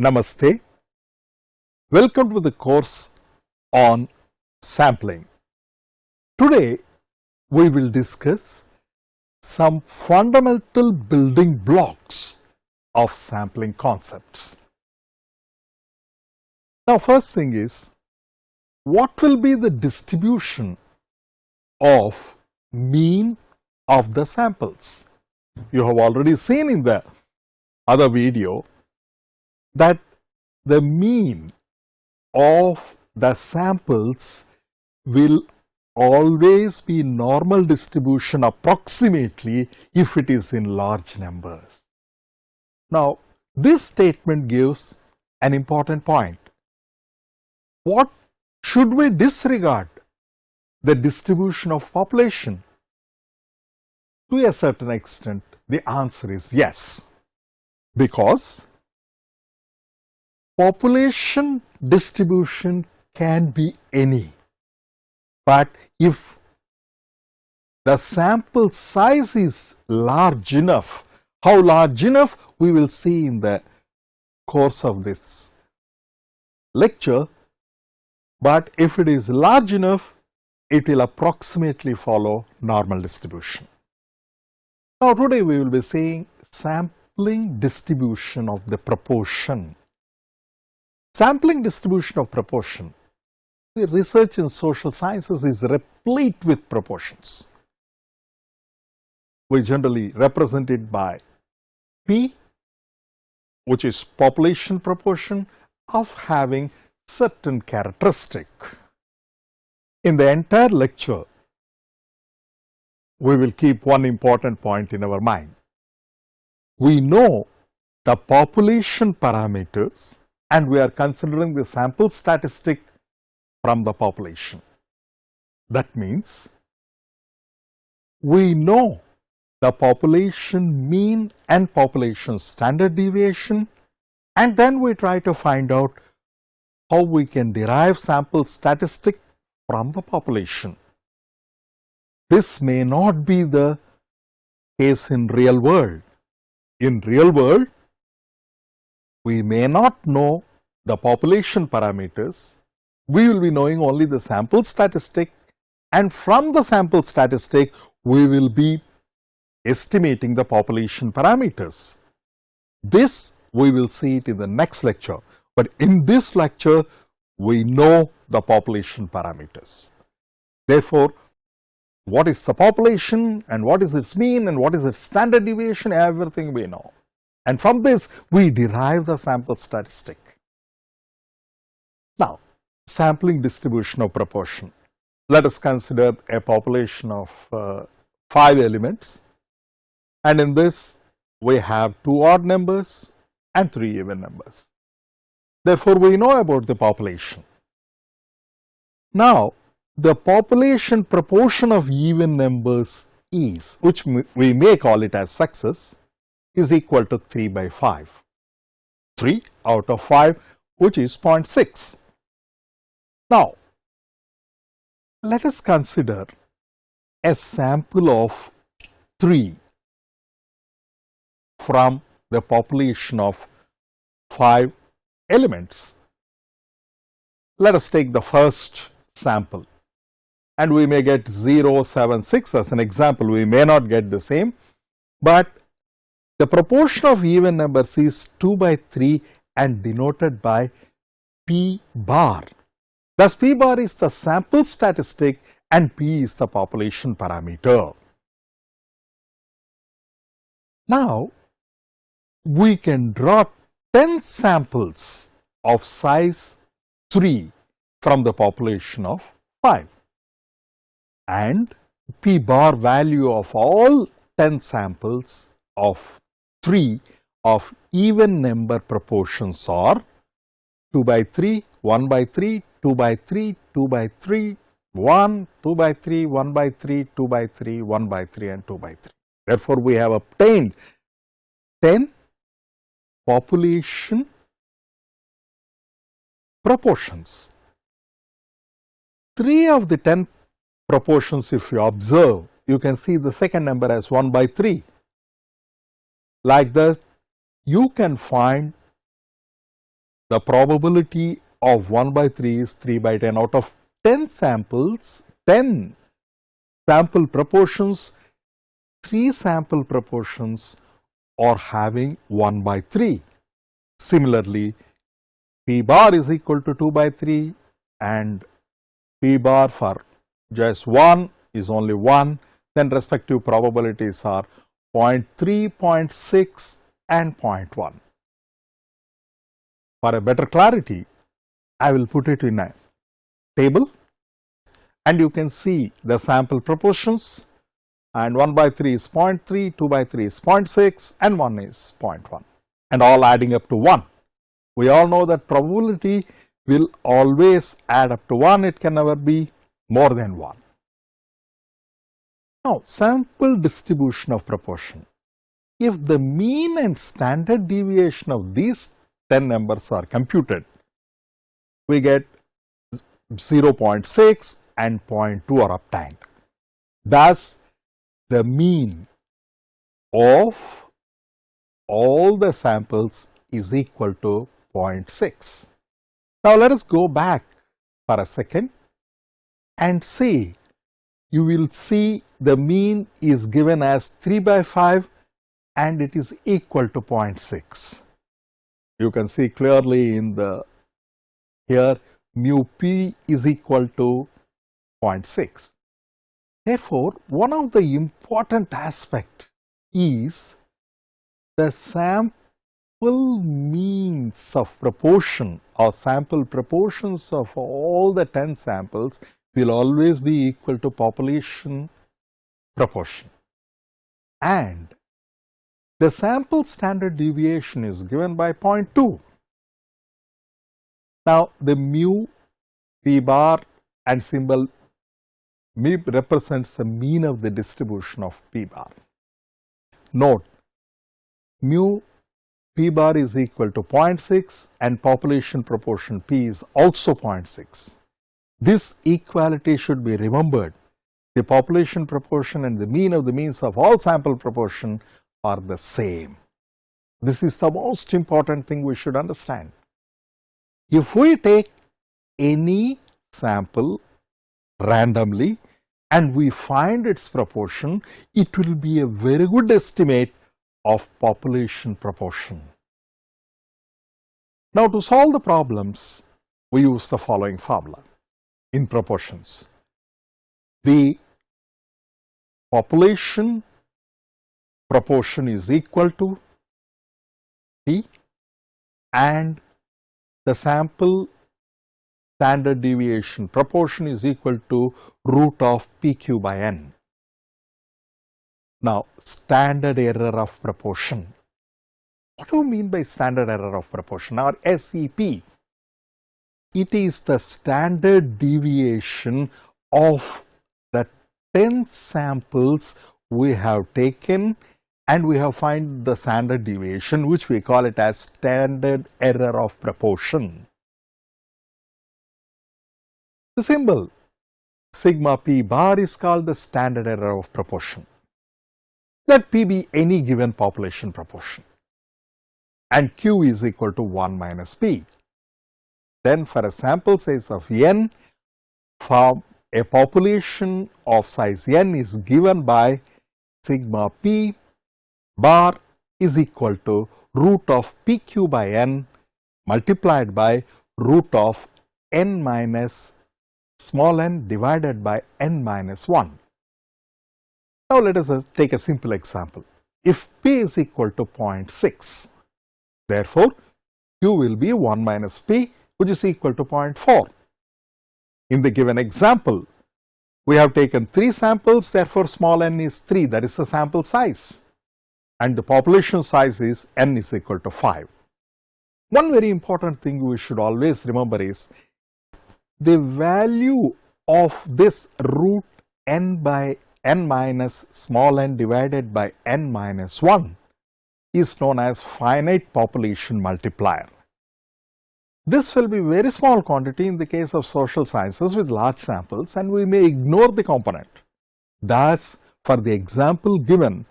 Namaste. Welcome to the course on sampling. Today we will discuss some fundamental building blocks of sampling concepts. Now first thing is what will be the distribution of mean of the samples? You have already seen in the other video that the mean of the samples will always be normal distribution approximately if it is in large numbers. Now, this statement gives an important point. What should we disregard? The distribution of population? To a certain extent, the answer is yes, because population distribution can be any, but if the sample size is large enough, how large enough? We will see in the course of this lecture, but if it is large enough, it will approximately follow normal distribution. Now, today we will be seeing sampling distribution of the proportion Sampling distribution of proportion. The research in social sciences is replete with proportions. We generally represent it by P which is population proportion of having certain characteristic. In the entire lecture, we will keep one important point in our mind. We know the population parameters and we are considering the sample statistic from the population. That means we know the population mean and population standard deviation and then we try to find out how we can derive sample statistic from the population. This may not be the case in real world. In real world, we may not know the population parameters, we will be knowing only the sample statistic and from the sample statistic we will be estimating the population parameters. This we will see it in the next lecture, but in this lecture we know the population parameters. Therefore, what is the population and what is its mean and what is its standard deviation everything we know and from this we derive the sample statistic. Now, sampling distribution of proportion. Let us consider a population of uh, 5 elements and in this we have 2 odd numbers and 3 even numbers. Therefore, we know about the population. Now, the population proportion of even numbers is, which we may call it as success, is equal to 3 by 5. 3 out of 5 which is 0.6. Now, let us consider a sample of 3 from the population of 5 elements. Let us take the first sample and we may get 0, 7, 6 as an example. We may not get the same, but the proportion of even numbers is 2 by 3 and denoted by P bar. Thus, P bar is the sample statistic and P is the population parameter. Now, we can draw 10 samples of size 3 from the population of 5 and P bar value of all 10 samples of 3 of even number proportions are 2 by 3, 1 by 3, 2 by 3, 2 by 3, 1, 2 by 3, 1 by 3, 2 by 3, 1 by 3 and 2 by 3. Therefore, we have obtained 10 population proportions. 3 of the 10 proportions if you observe, you can see the second number as 1 by 3 like this you can find the probability of 1 by 3 is 3 by 10 out of 10 samples, 10 sample proportions, 3 sample proportions are having 1 by 3. Similarly, P bar is equal to 2 by 3 and P bar for just 1 is only 1, then respective probabilities are 0.3, 0.6 and 0.1. For a better clarity, I will put it in a table and you can see the sample proportions and 1 by 3 is 0.3, 2 by 3 is 0.6 and 1 is 0.1 and all adding up to 1. We all know that probability will always add up to 1, it can never be more than 1. Now, sample distribution of proportion. If the mean and standard deviation of these 10 numbers are computed, we get 0.6 and 0.2 are obtained. Thus, the mean of all the samples is equal to 0.6. Now, let us go back for a second and see. You will see the mean is given as 3 by 5 and it is equal to 0.6. You can see clearly in the here mu p is equal to 0.6. Therefore, one of the important aspect is the sample means of proportion or sample proportions of all the 10 samples will always be equal to population proportion. And the sample standard deviation is given by 0.2. Now, the mu, p bar and symbol mu represents the mean of the distribution of p bar. Note, mu p bar is equal to 0.6 and population proportion p is also 0.6. This equality should be remembered. The population proportion and the mean of the means of all sample proportion are the same. This is the most important thing we should understand. If we take any sample randomly and we find its proportion, it will be a very good estimate of population proportion. Now, to solve the problems, we use the following formula in proportions. The population proportion is equal to P and the sample standard deviation proportion is equal to root of PQ by N. Now, standard error of proportion. What do you mean by standard error of proportion or SEP? It is the standard deviation of the 10 samples we have taken and we have find the standard deviation which we call it as standard error of proportion. The symbol sigma p bar is called the standard error of proportion. Let p be any given population proportion and q is equal to 1 minus p. Then for a sample size of n, for a population of size n is given by sigma p bar is equal to root of pq by n multiplied by root of n minus small n divided by n minus 1. Now, let us take a simple example. If p is equal to 0.6, therefore, q will be 1 minus p which is equal to 0.4. In the given example, we have taken 3 samples therefore, small n is 3 that is the sample size and the population size is n is equal to 5. One very important thing we should always remember is the value of this root n by n minus small n divided by n minus 1 is known as finite population multiplier. This will be very small quantity in the case of social sciences with large samples and we may ignore the component. Thus, for the example given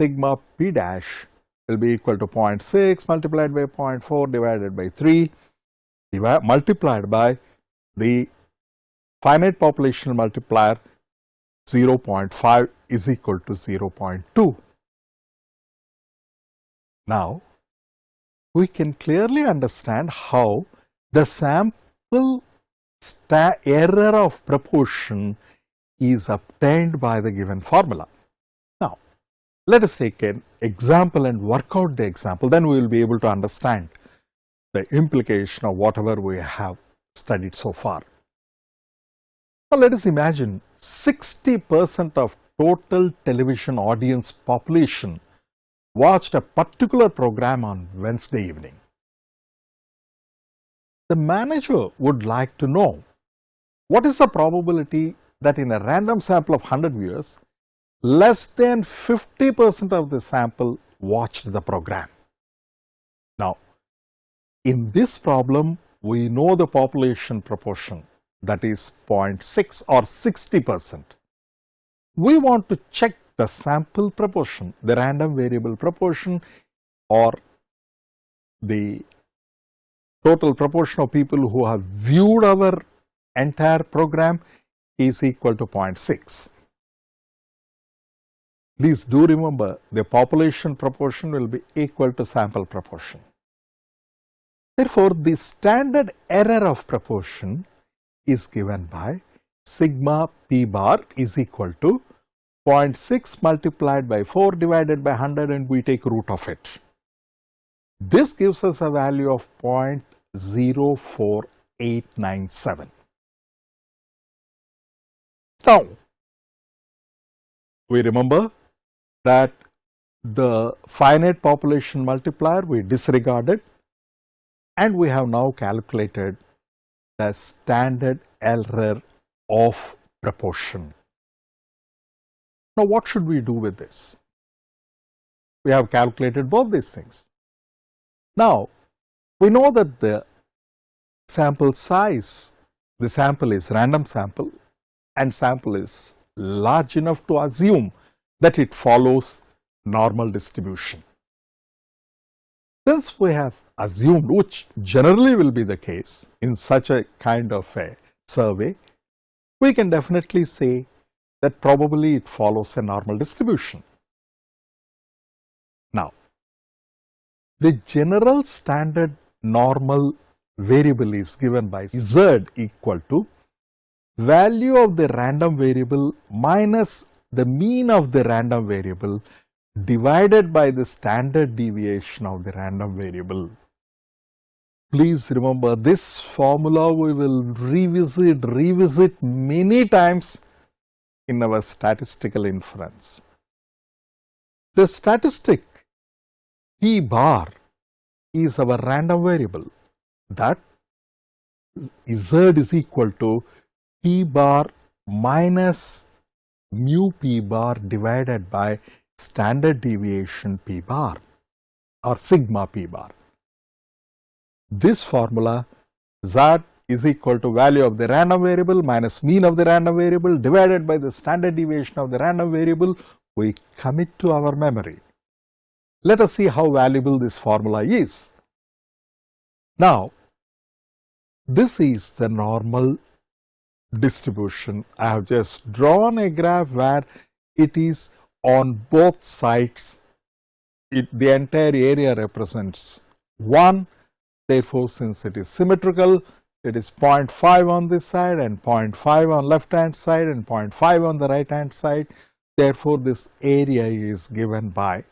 sigma p dash will be equal to 0.6 multiplied by 0.4 divided by 3 multiplied by the finite population multiplier 0.5 is equal to 0.2. Now, we can clearly understand how the sample error of proportion is obtained by the given formula. Now, let us take an example and work out the example, then we will be able to understand the implication of whatever we have studied so far. Now, let us imagine 60 percent of total television audience population watched a particular program on Wednesday evening. The manager would like to know what is the probability that in a random sample of 100 viewers, less than 50 percent of the sample watched the program. Now, in this problem, we know the population proportion that is 0.6 or 60 percent. We want to check the sample proportion, the random variable proportion or the total proportion of people who have viewed our entire program is equal to 0.6. Please do remember the population proportion will be equal to sample proportion. Therefore, the standard error of proportion is given by sigma p bar is equal to 0.6 multiplied by 4 divided by 100 and we take root of it. This gives us a value of 0.04897. Now, we remember that the finite population multiplier we disregarded and we have now calculated the standard error of proportion. Now, what should we do with this? We have calculated both these things. Now, we know that the sample size, the sample is random sample and sample is large enough to assume that it follows normal distribution. Since we have assumed, which generally will be the case in such a kind of a survey, we can definitely say that probably it follows a normal distribution. Now, the general standard normal variable is given by z equal to value of the random variable minus the mean of the random variable divided by the standard deviation of the random variable. Please remember this formula we will revisit, revisit many times in our statistical inference. The statistic P bar is our random variable that Z is equal to P bar minus mu P bar divided by standard deviation P bar or sigma P bar. This formula z is equal to value of the random variable minus mean of the random variable divided by the standard deviation of the random variable we commit to our memory. Let us see how valuable this formula is. Now, this is the normal distribution. I have just drawn a graph where it is on both sides, it, the entire area represents 1. Therefore, since it is symmetrical, it is 0.5 on this side and 0.5 on left hand side and 0.5 on the right hand side. Therefore, this area is given by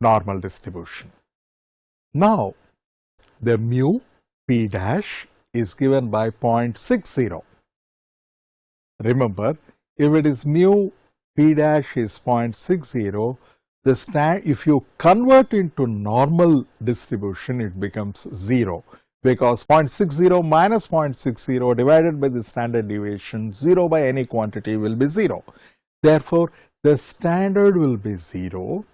normal distribution. Now, the mu p dash is given by 0.60. Remember, if it is mu p dash is 0.60, the stand, if you convert into normal distribution, it becomes 0 because 0.60 minus 0.60 divided by the standard deviation 0 by any quantity will be 0. Therefore, the standard will be 0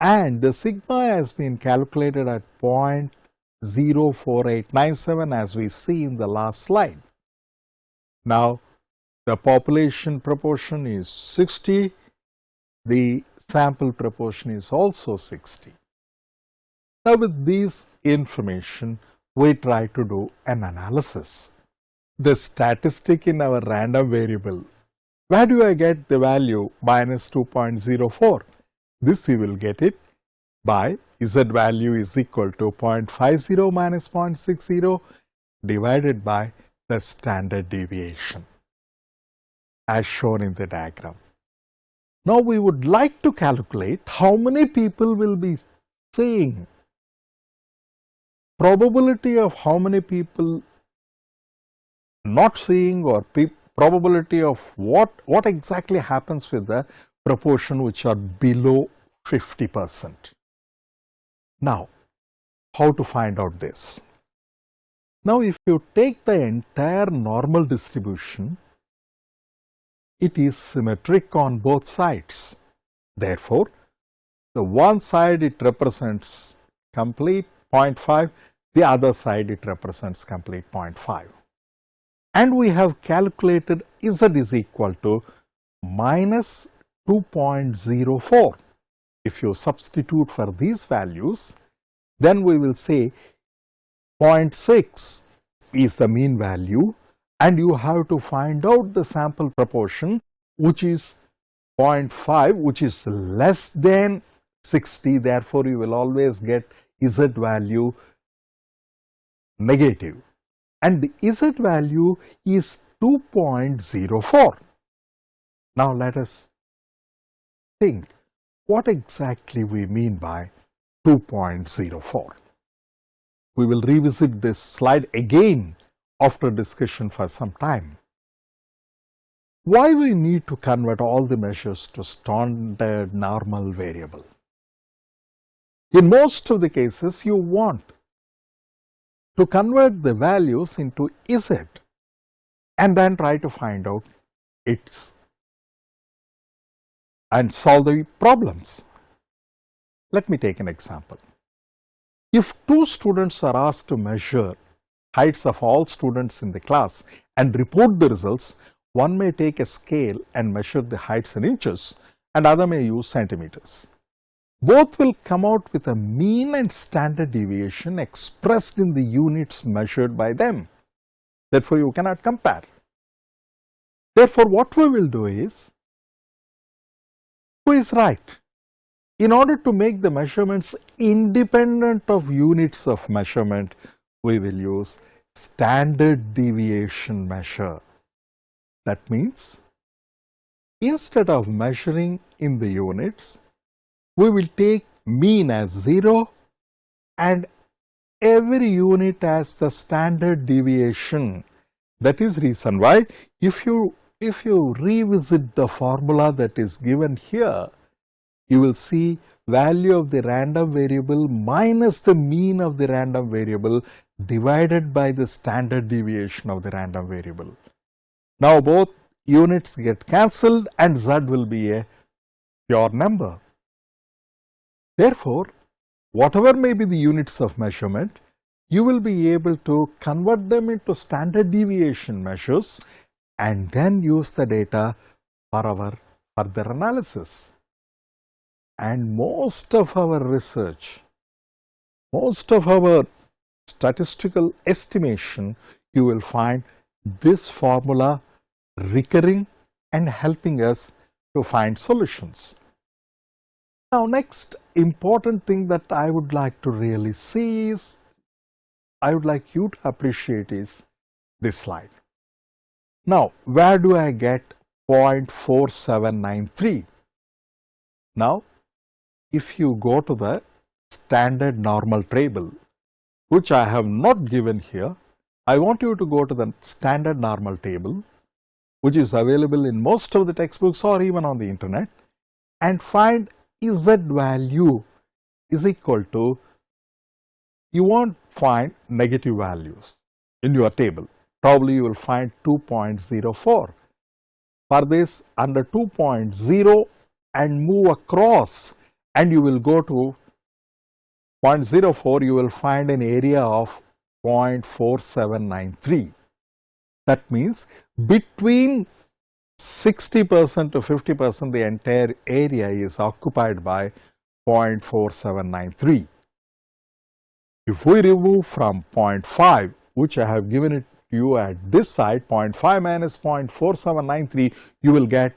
and the sigma has been calculated at 0.04897 as we see in the last slide. Now, the population proportion is 60, the sample proportion is also 60. Now, with these information, we try to do an analysis. The statistic in our random variable, where do I get the value minus 2.04? This you will get it by z value is equal to 0.50 minus 0.60 divided by the standard deviation as shown in the diagram. Now, we would like to calculate how many people will be seeing probability of how many people not seeing or probability of what, what exactly happens with the proportion which are below 50 percent. Now, how to find out this? Now, if you take the entire normal distribution it is symmetric on both sides. Therefore, the one side it represents complete 0.5, the other side it represents complete 0.5. And we have calculated Z is equal to minus 2.04. If you substitute for these values, then we will say 0.6 is the mean value and you have to find out the sample proportion which is 0.5 which is less than 60 therefore you will always get z value negative and the z value is 2.04. Now let us think what exactly we mean by 2.04. We will revisit this slide again after discussion for some time. Why we need to convert all the measures to standard normal variable? In most of the cases, you want to convert the values into Z and then try to find out its and solve the problems. Let me take an example. If two students are asked to measure heights of all students in the class and report the results, one may take a scale and measure the heights in inches and other may use centimeters. Both will come out with a mean and standard deviation expressed in the units measured by them. Therefore, you cannot compare. Therefore, what we will do is, who is right? In order to make the measurements independent of units of measurement, we will use standard deviation measure. That means, instead of measuring in the units, we will take mean as 0 and every unit as the standard deviation. That is reason why if you if you revisit the formula that is given here, you will see value of the random variable minus the mean of the random variable divided by the standard deviation of the random variable. Now, both units get cancelled and z will be a pure number. Therefore, whatever may be the units of measurement, you will be able to convert them into standard deviation measures and then use the data for our further analysis. And most of our research, most of our statistical estimation, you will find this formula recurring and helping us to find solutions. Now, next important thing that I would like to really see is, I would like you to appreciate is this slide. Now, where do I get 0.4793? Now, if you go to the standard normal table, which I have not given here, I want you to go to the standard normal table, which is available in most of the textbooks or even on the internet and find Z value is equal to, you won't find negative values in your table. Probably you will find 2.04. For this under 2.0 and move across and you will go to 0.04 you will find an area of 0.4793. That means between 60 percent to 50 percent the entire area is occupied by 0.4793. if we remove from 0.5 which I have given it to you at this side 0.5 minus 0.4793 you will get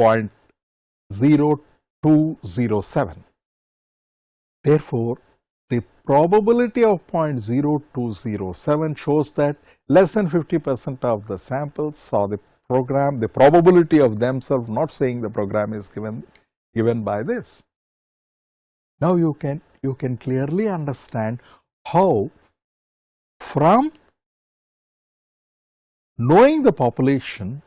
0.0207. Therefore, the probability of 0.0207 shows that less than 50 percent of the samples saw the program, the probability of themselves not saying the program is given, given by this. Now you can, you can clearly understand how from knowing the population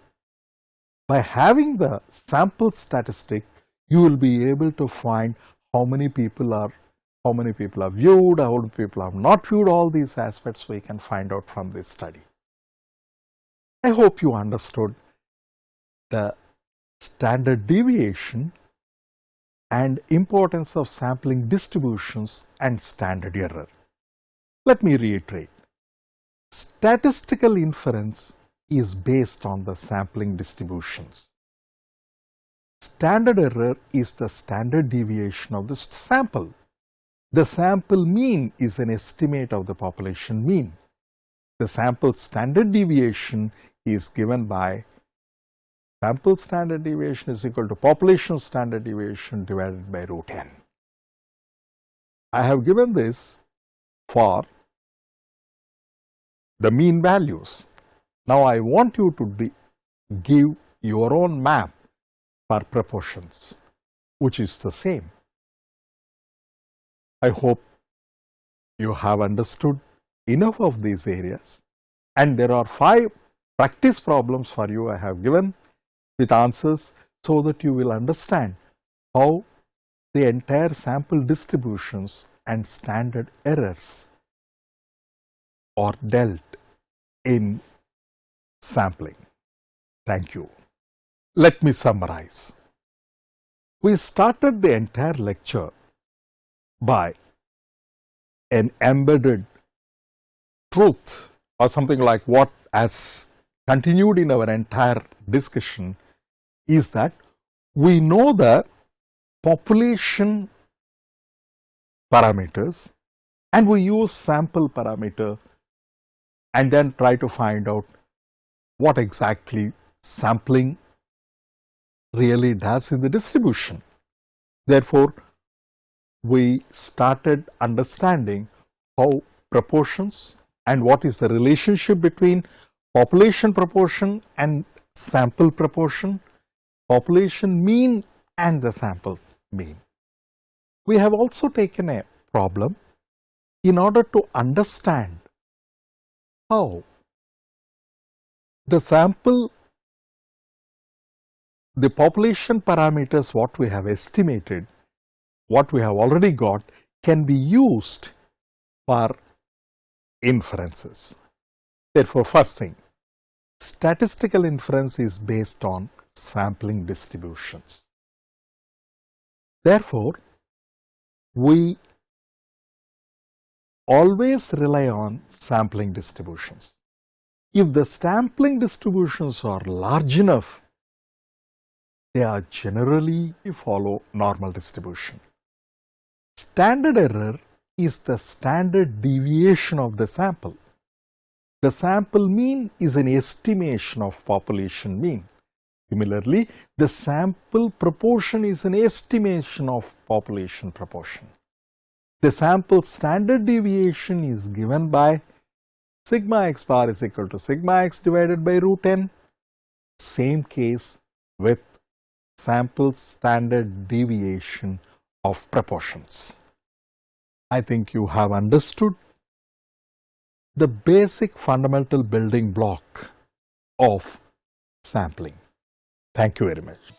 by having the sample statistic you will be able to find how many people are how many people are viewed, how many people have not viewed, all these aspects we can find out from this study. I hope you understood the standard deviation and importance of sampling distributions and standard error. Let me reiterate. Statistical inference is based on the sampling distributions. Standard error is the standard deviation of the sample. The sample mean is an estimate of the population mean. The sample standard deviation is given by sample standard deviation is equal to population standard deviation divided by root n. I have given this for the mean values. Now, I want you to give your own map for proportions, which is the same. I hope you have understood enough of these areas and there are five practice problems for you I have given with answers so that you will understand how the entire sample distributions and standard errors are dealt in sampling. Thank you. Let me summarize. We started the entire lecture by an embedded truth or something like what has continued in our entire discussion is that we know the population parameters and we use sample parameter and then try to find out what exactly sampling really does in the distribution. Therefore, we started understanding how proportions and what is the relationship between population proportion and sample proportion, population mean and the sample mean. We have also taken a problem in order to understand how the sample, the population parameters what we have estimated what we have already got can be used for inferences. Therefore, first thing, statistical inference is based on sampling distributions. Therefore, we always rely on sampling distributions. If the sampling distributions are large enough, they are generally follow normal distribution. Standard error is the standard deviation of the sample. The sample mean is an estimation of population mean. Similarly, the sample proportion is an estimation of population proportion. The sample standard deviation is given by sigma x bar is equal to sigma x divided by root n. Same case with sample standard deviation of proportions. I think you have understood the basic fundamental building block of sampling. Thank you very much.